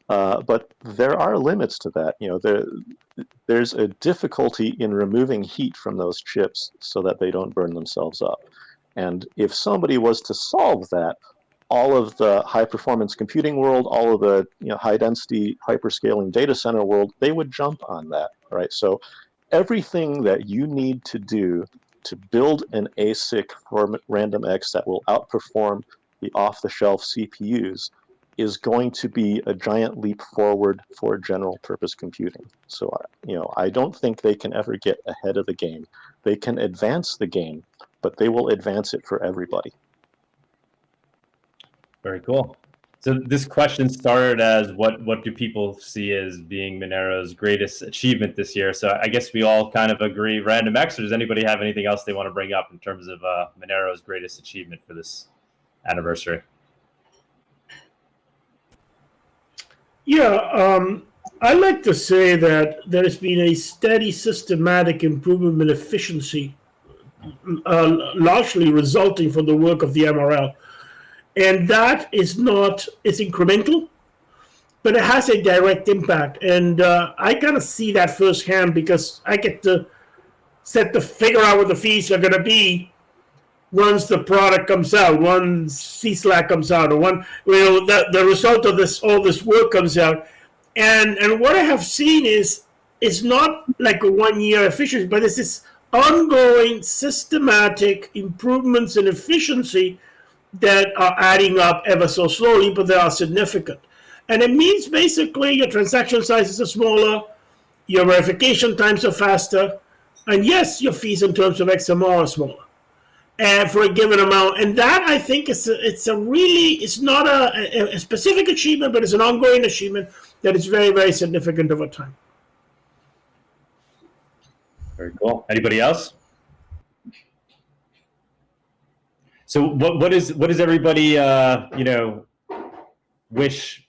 Uh, but there are limits to that. You know, there, there's a difficulty in removing heat from those chips so that they don't burn themselves up. And if somebody was to solve that, all of the high performance computing world, all of the you know, high density hyperscaling data center world, they would jump on that, right? So everything that you need to do to build an ASIC for RandomX that will outperform the off-the-shelf CPUs is going to be a giant leap forward for general purpose computing. So, uh, you know, I don't think they can ever get ahead of the game. They can advance the game, but they will advance it for everybody. Very cool. So this question started as what what do people see as being Monero's greatest achievement this year? So I guess we all kind of agree. RandomX, or does anybody have anything else they want to bring up in terms of uh, Monero's greatest achievement for this anniversary? Yeah, um, I like to say that there has been a steady, systematic improvement in efficiency, uh, largely resulting from the work of the MRL and that is not it's incremental but it has a direct impact. And uh, i kind of see that firsthand because i get to set to figure out what the fees are going to be once the product comes out once CLSAG comes out or one you know the, the result of this all this work comes out. And and what i have seen is it's not like a one year efficiency but it's this ongoing systematic improvements in efficiency that are adding up ever so slowly, but they are significant. And it means basically your transaction sizes are smaller, your verification times are faster, and yes, your fees in terms of XMR are smaller and for a given amount. And that I think is a, it's a really it's not a, a specific achievement, but it's an ongoing achievement that is very very significant over time. Very cool. Anybody else? So what what is what does everybody uh, you know wish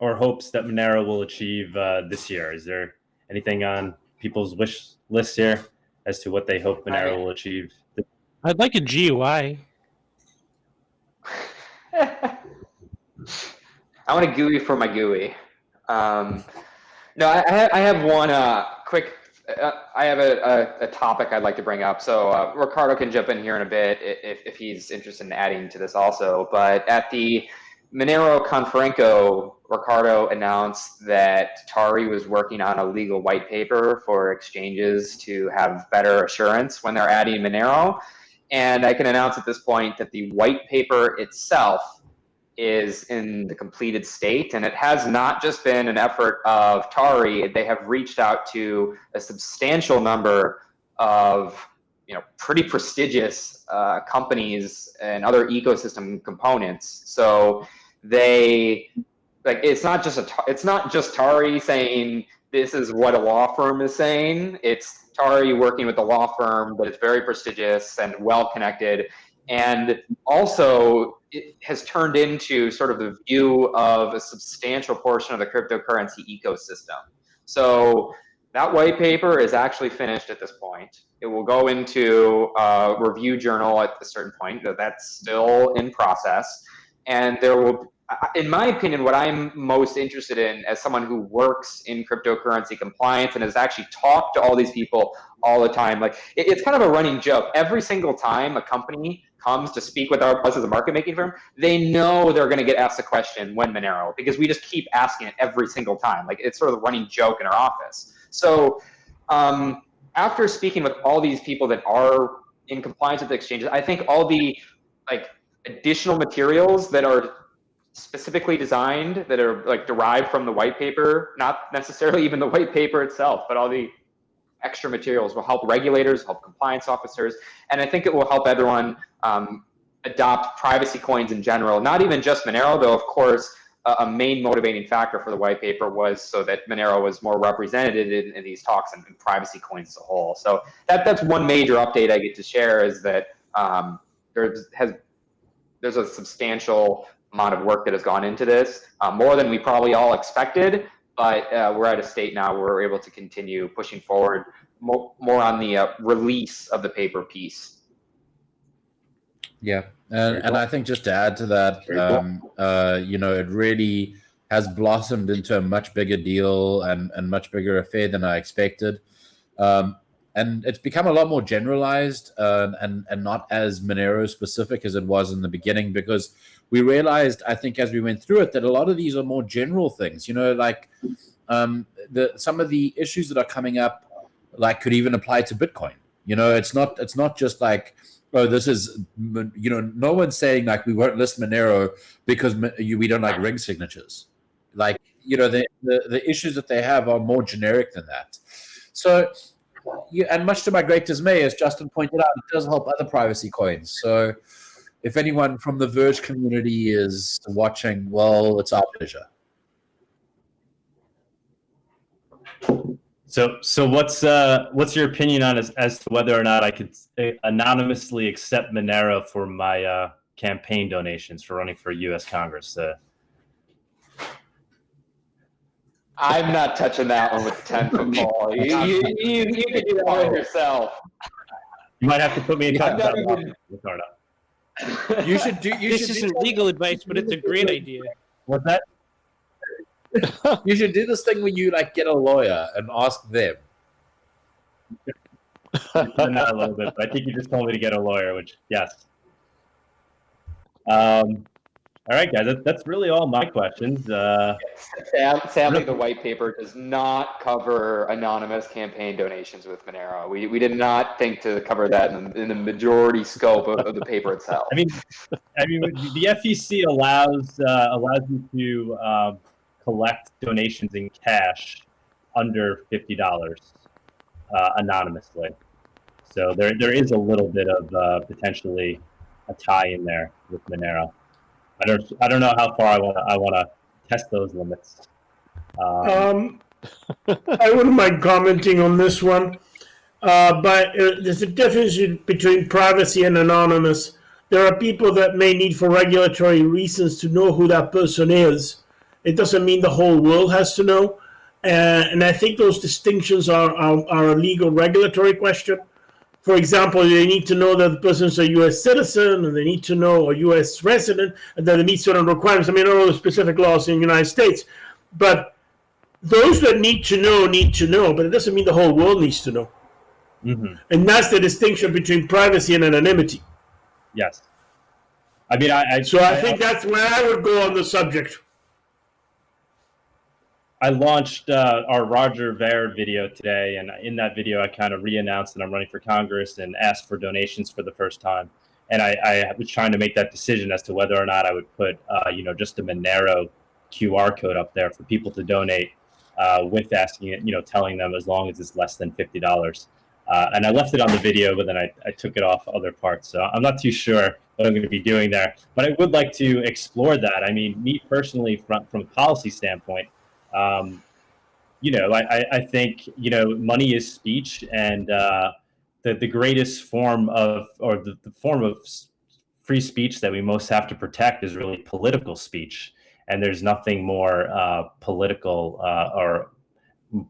or hopes that Monero will achieve uh, this year? Is there anything on people's wish list here as to what they hope Monero will achieve? I'd like a GUI. I want a GUI for my GUI. Um, no, I, I have one uh, quick I have a, a, a, topic I'd like to bring up. So uh, Riccardo can jump in here in a bit if, if he's interested in adding to this also. But at the Monero Konferenco, Riccardo announced that Tari was working on a legal white paper for exchanges to have better assurance when they're adding Monero. And I can announce at this point that the white paper itself is in the completed state. And it has not just been an effort of Tari, they have reached out to a substantial number of you know, pretty prestigious uh, companies and other ecosystem components. So they, like, it's not just a, it's not just Tari saying this is what a law firm is saying. It's Tari working with a law firm that is very prestigious and well connected, and also it has turned into sort of the view of a substantial portion of the cryptocurrency ecosystem. So that white paper is actually finished at this point. It will go into a review journal at a certain point. That's still in process. And there will, in my opinion, what I'm most interested in as someone who works in cryptocurrency compliance and has actually talked to all these people all the time, like it's kind of a running joke. Every single time a company comes to speak with our, us as a market making firm, they know they're going to get asked a question when Monero because we just keep asking it every single time. Like it's sort of a running joke in our office. So um, after speaking with all these people that are in compliance with the exchanges, I think all the like additional materials that are specifically designed that are like derived from the white paper, not necessarily even the white paper itself, but all the extra materials will help regulators, help compliance officers, and I think it will help everyone um, adopt privacy coins in general, not even just Monero, though of course a, a main motivating factor for the white paper was so that Monero was more represented in, in these talks and, and, privacy coins as a whole. So that that's one major update I get to share is that um, there has there's a substantial amount of work that has gone into this, uh, more than we probably all expected. But uh, we're at a state now where we're able to continue pushing forward more, more on the uh, release of the paper piece. Yeah, and, and I think just to add to that, um, uh, you know, it really has blossomed into a much bigger deal and, and much bigger affair than I expected. Um, and it's become a lot more generalized uh, and, and not as Monero specific as it was in the beginning because we realized, I think, as we went through it, that a lot of these are more general things, you know, like um, the some of the issues that are coming up, like could even apply to Bitcoin. You know, it's not it's not just like oh, this is, you know, no one's saying like we won't list Monero because we don't like ring signatures. Like, you know, the, the, the issues that they have are more generic than that. So, you, and much to my great dismay, as Justin pointed out, it does help other privacy coins. So, if anyone from the Verge community is watching, well, it's our pleasure. So, so what's uh, what's your opinion on as, as to whether or not I could uh, anonymously accept Monero for my uh, campaign donations for running for U.S. Congress? Uh, I'm not touching that one with the ten foot pole. You, you, you, you can do that one yourself. You might have to put me in touch with that. You should do. You this should isn't do legal advice, but it's a great idea. What's that? you should do this thing where you like get a lawyer and ask them. Not a little bit, but I think you just told me to get a lawyer, which yes. Um, all right, guys, that, that's really all my questions. Uh, Sadly, the white paper does not cover anonymous campaign donations with Monero. We, we did not think to cover that in, in the majority scope of, of, the paper itself. I mean, I mean, the FEC allows uh, allows you to um, collect donations in cash under fifty dollars uh, anonymously. So there there is a little bit of uh, potentially a tie in there with Monero. I don't I don't know how far I want to I want to test those limits. Um, um, I wouldn't mind commenting on this one, uh, but uh, there's a difference between privacy and anonymous. There are people that may need for regulatory reasons to know who that person is it doesn't mean the whole world has to know. Uh, and I think those distinctions are, are, are, a legal regulatory question. For example, they need to know that the person's a U.S. citizen, and they need to know a U.S. resident, and that they meet certain requirements. I mean, I don't know the specific laws in the United States, but those that need to know need to know, but it doesn't mean the whole world needs to know. Mm-hmm. And that's the distinction between privacy and anonymity. Yes. I mean, I, I so I, I think that's where I would go on the subject. I launched uh, our Roger Ver video today, and in that video, I kind of re-announced that I'm running for Congress and asked for donations for the first time. And I, I was trying to make that decision as to whether or not I would put, uh, you know, just a Monero QR code up there for people to donate, uh, with asking it, you know, telling them as long as it's less than fifty dollars. Uh, and I left it on the video, but then I, I took it off other parts. So I'm not too sure what I'm going to be doing there, but I would like to explore that. I mean, me personally, from from a policy standpoint um, you know, I, I think, you know, money is speech and uh, the, the greatest form of, or the, the form of free speech that we most have to protect is really political speech. And there's nothing more uh, political uh, or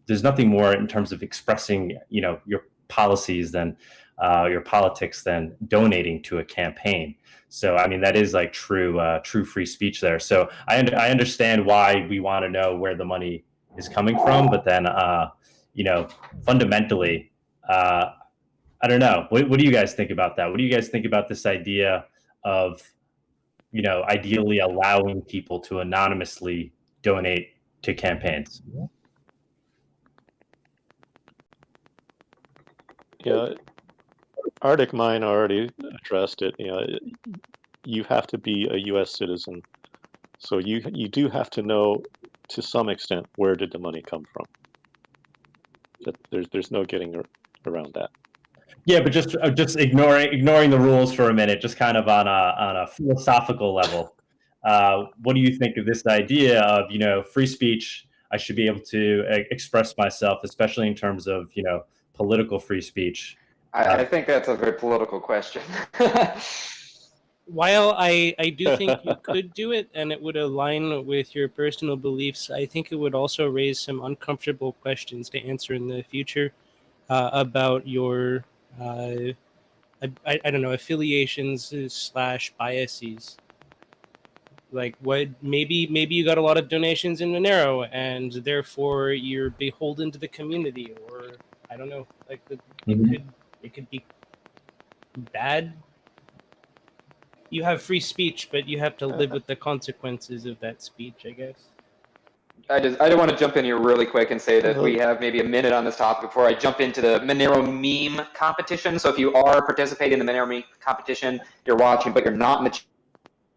there's nothing more in terms of expressing, you know, your policies than uh, your politics than donating to a campaign. So I mean that is like true uh, true free speech there. So I I understand why we want to know where the money is coming from, but then uh, you know fundamentally, uh, I don't know. What, what do you guys think about that? What do you guys think about this idea of you know ideally allowing people to anonymously donate to campaigns? Yeah, ArticMine already addressed it. You know, you have to be a U.S. citizen, so you you do have to know to some extent where did the money come from. That there's there's no getting around that. Yeah, but just uh, just ignoring ignoring the rules for a minute, just kind of on a on a philosophical level. uh, what do you think of this idea of you know free speech? I should be able to uh, express myself, especially in terms of you know political free speech. I, I think that's a very political question. While I, I do think you could do it and it would align with your personal beliefs, I think it would also raise some uncomfortable questions to answer in the future uh, about your, uh, I, I don't know, affiliations slash biases. Like what maybe maybe you got a lot of donations in Monero and therefore you're beholden to the community or I don't know like the, Mhm. it could it could be bad you have free speech, but you have to uh-huh. live with the consequences of that speech, I guess. I just I don't want to jump in here really quick and say that uh-huh. we have maybe a minute on this topic before I jump into the Monero meme competition. So if you are participating in the Monero meme competition, you're watching, but you're not in the ch-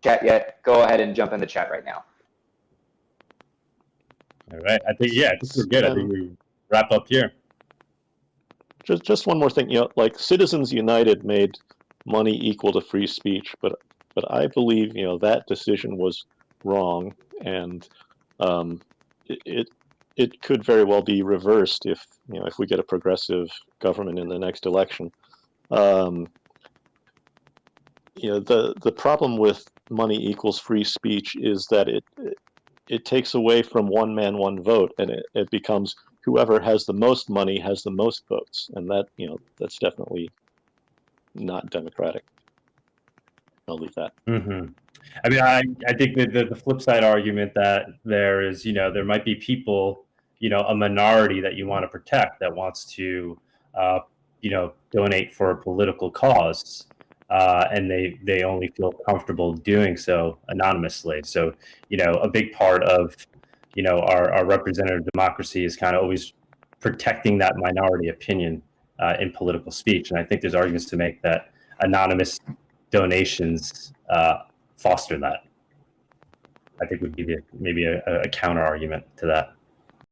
chat yet, go ahead and jump in the chat right now. All right, I think yeah, I think we're good. I think we wrap up here. Just just one more thing, you know, like Citizens United made money equal to free speech, but but I believe you know that decision was wrong, and um, it, it could very well be reversed if you know if we get a progressive government in the next election. Um, you know the the problem with money equals free speech is that it it takes away from one man one vote and it, it becomes whoever has the most money has the most votes. And that you know that's definitely not democratic. I'll leave that. Hmm I mean, I, I think that the, the flip side argument that there is, you know, there might be people, you know, a minority that you want to protect that wants to, uh, you know, donate for a political cause, uh, and they they only feel comfortable doing so anonymously. So, you know, a big part of, you know, our, our representative democracy is kind of always protecting that minority opinion uh, in political speech, and I think there's arguments to make that anonymous donations uh, foster that. I think would be the, maybe a, a counter argument to that.